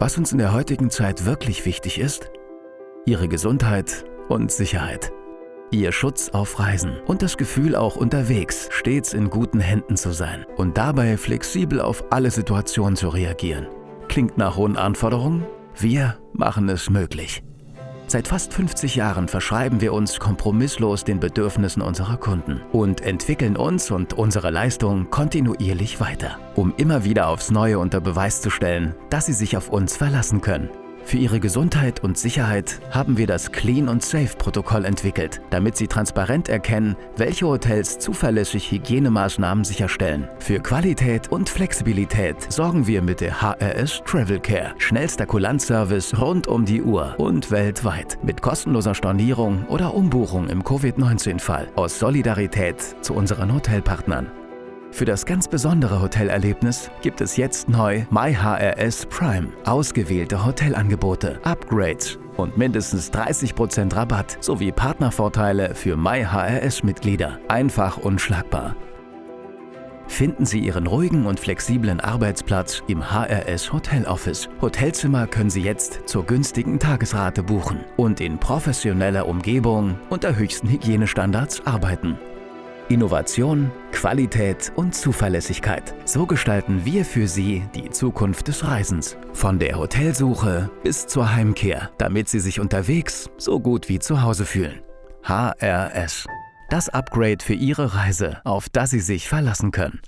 Was uns in der heutigen Zeit wirklich wichtig ist? Ihre Gesundheit und Sicherheit. Ihr Schutz auf Reisen und das Gefühl auch unterwegs stets in guten Händen zu sein und dabei flexibel auf alle Situationen zu reagieren. Klingt nach hohen Anforderungen? Wir machen es möglich. Seit fast 50 Jahren verschreiben wir uns kompromisslos den Bedürfnissen unserer Kunden und entwickeln uns und unsere Leistung kontinuierlich weiter, um immer wieder aufs Neue unter Beweis zu stellen, dass sie sich auf uns verlassen können. Für ihre Gesundheit und Sicherheit haben wir das Clean und Safe Protokoll entwickelt, damit sie transparent erkennen, welche Hotels zuverlässig Hygienemaßnahmen sicherstellen. Für Qualität und Flexibilität sorgen wir mit der HRS Travel Care. Schnellster Kulanzservice rund um die Uhr und weltweit. Mit kostenloser Stornierung oder Umbuchung im Covid-19-Fall. Aus Solidarität zu unseren Hotelpartnern. Für das ganz besondere Hotelerlebnis gibt es jetzt neu MyHRS Prime. Ausgewählte Hotelangebote, Upgrades und mindestens 30% Rabatt sowie Partnervorteile für MyHRS-Mitglieder. Einfach unschlagbar. Finden Sie Ihren ruhigen und flexiblen Arbeitsplatz im HRS Hotel Office. Hotelzimmer können Sie jetzt zur günstigen Tagesrate buchen und in professioneller Umgebung unter höchsten Hygienestandards arbeiten. Innovation, Qualität und Zuverlässigkeit. So gestalten wir für Sie die Zukunft des Reisens. Von der Hotelsuche bis zur Heimkehr, damit Sie sich unterwegs so gut wie zu Hause fühlen. HRS. Das Upgrade für Ihre Reise, auf das Sie sich verlassen können.